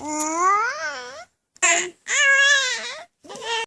Mm.